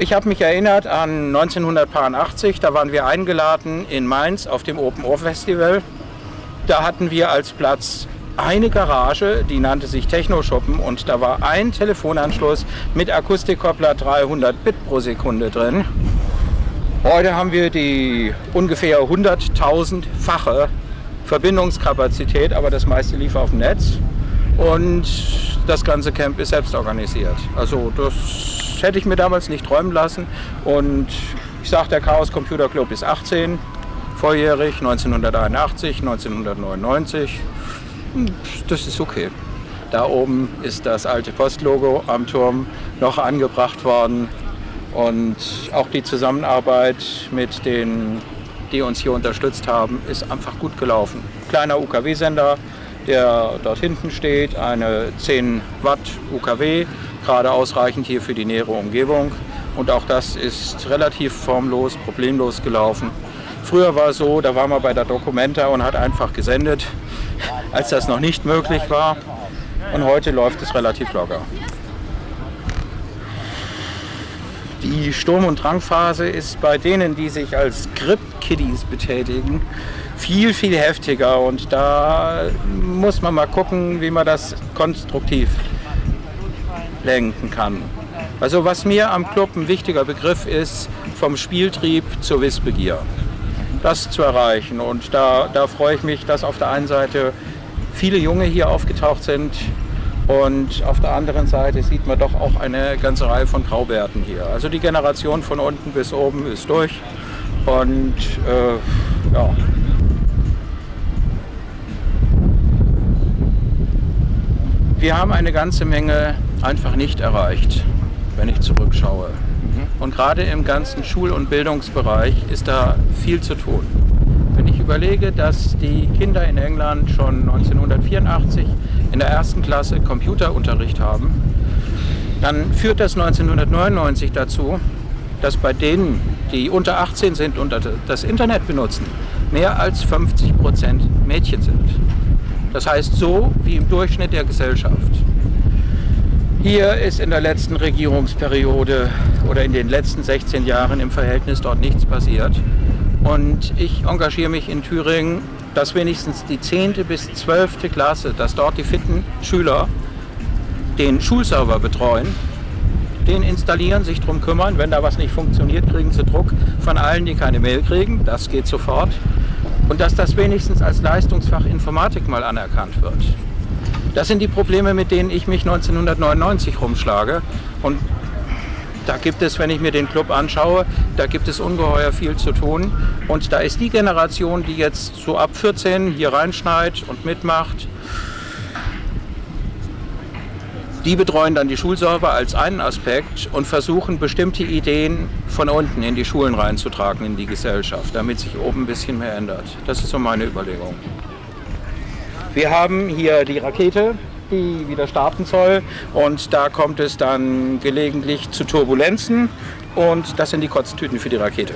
Ich habe mich erinnert an 1980, da waren wir eingeladen in Mainz auf dem Open Ohr Festival. Da hatten wir als Platz eine Garage, die nannte sich Techno-Schuppen und da war ein Telefonanschluss mit Akustikkoppler 300 Bit pro Sekunde drin. Heute haben wir die ungefähr 100.000-fache Verbindungskapazität, aber das meiste lief auf dem Netz und das ganze Camp ist selbst organisiert. Also das hätte ich mir damals nicht träumen lassen und ich sage, der Chaos Computer Club ist 18, volljährig, 1981, 1999. Das ist okay. Da oben ist das alte Postlogo am Turm noch angebracht worden und auch die Zusammenarbeit mit den, die uns hier unterstützt haben, ist einfach gut gelaufen. Kleiner UKW-Sender, der dort hinten steht, eine 10 Watt UKW, gerade ausreichend hier für die nähere Umgebung. Und auch das ist relativ formlos, problemlos gelaufen. Früher war es so, da war man bei der Documenta und hat einfach gesendet, als das noch nicht möglich war. Und heute läuft es relativ locker. Die Sturm- und Drangphase ist bei denen, die sich als Grip-Kiddies betätigen, viel, viel heftiger. Und da muss man mal gucken, wie man das konstruktiv lenken kann. Also was mir am Club ein wichtiger Begriff ist, vom Spieltrieb zur Wissbegier. Das zu erreichen. Und da, da freue ich mich, dass auf der einen Seite viele Junge hier aufgetaucht sind, und auf der anderen Seite sieht man doch auch eine ganze Reihe von Graubärten hier. Also die Generation von unten bis oben ist durch. Und äh, ja. Wir haben eine ganze Menge einfach nicht erreicht, wenn ich zurückschaue. Mhm. Und gerade im ganzen Schul- und Bildungsbereich ist da viel zu tun. Überlege, dass die Kinder in England schon 1984 in der ersten Klasse Computerunterricht haben, dann führt das 1999 dazu, dass bei denen, die unter 18 sind und das Internet benutzen, mehr als 50 Prozent Mädchen sind. Das heißt so wie im Durchschnitt der Gesellschaft. Hier ist in der letzten Regierungsperiode oder in den letzten 16 Jahren im Verhältnis dort nichts passiert. Und ich engagiere mich in Thüringen, dass wenigstens die 10. bis 12. Klasse, dass dort die fitten Schüler den Schulserver betreuen, den installieren, sich darum kümmern. Wenn da was nicht funktioniert, kriegen sie Druck von allen, die keine Mail kriegen. Das geht sofort. Und dass das wenigstens als Leistungsfach Informatik mal anerkannt wird. Das sind die Probleme, mit denen ich mich 1999 rumschlage. Und da gibt es, wenn ich mir den Club anschaue, da gibt es ungeheuer viel zu tun. Und da ist die Generation, die jetzt so ab 14 hier reinschneit und mitmacht, die betreuen dann die Schulserver als einen Aspekt und versuchen bestimmte Ideen von unten in die Schulen reinzutragen, in die Gesellschaft, damit sich oben ein bisschen mehr ändert. Das ist so meine Überlegung. Wir haben hier die Rakete, die wieder starten soll. Und da kommt es dann gelegentlich zu Turbulenzen und das sind die Kotztüten für die Rakete.